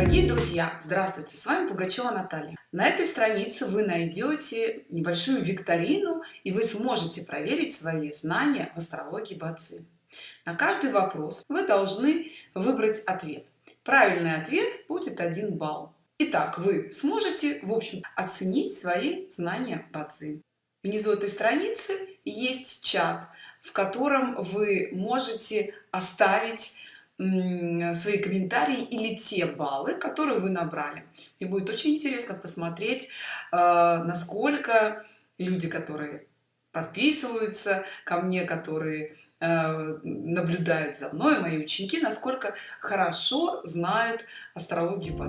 Дорогие друзья, здравствуйте! С вами Пугачева Наталья. На этой странице вы найдете небольшую викторину, и вы сможете проверить свои знания в астрологии Бацы. На каждый вопрос вы должны выбрать ответ. Правильный ответ будет 1 балл. Итак, вы сможете, в общем, оценить свои знания Бацы. Внизу этой страницы есть чат, в котором вы можете оставить свои комментарии или те баллы которые вы набрали. И будет очень интересно посмотреть э, насколько люди которые подписываются ко мне которые э, наблюдают за мной мои ученики насколько хорошо знают астрологию по